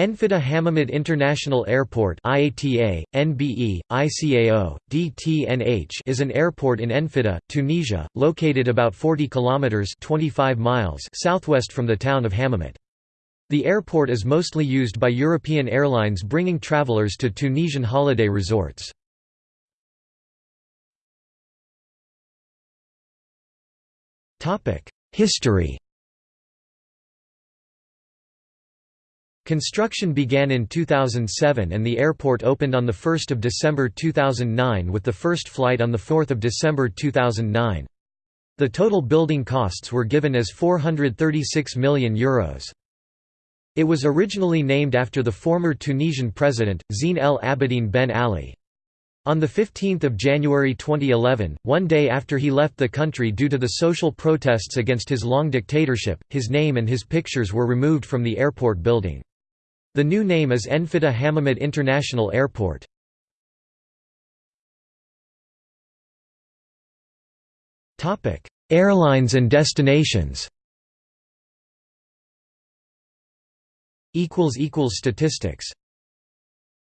Enfida Hammamet International Airport IATA, NBE, ICAO, DTNH is an airport in Enfida, Tunisia, located about 40 kilometers 25 miles southwest from the town of Hammamet. The airport is mostly used by European airlines bringing travelers to Tunisian holiday resorts. History Construction began in 2007 and the airport opened on 1 December 2009 with the first flight on 4 December 2009. The total building costs were given as €436 million. Euros. It was originally named after the former Tunisian president, Zine El Abidine Ben Ali. On 15 January 2011, one day after he left the country due to the social protests against his long dictatorship, his name and his pictures were removed from the airport building. The new name is Enfida Hammamet International Airport. Airlines and destinations Statistics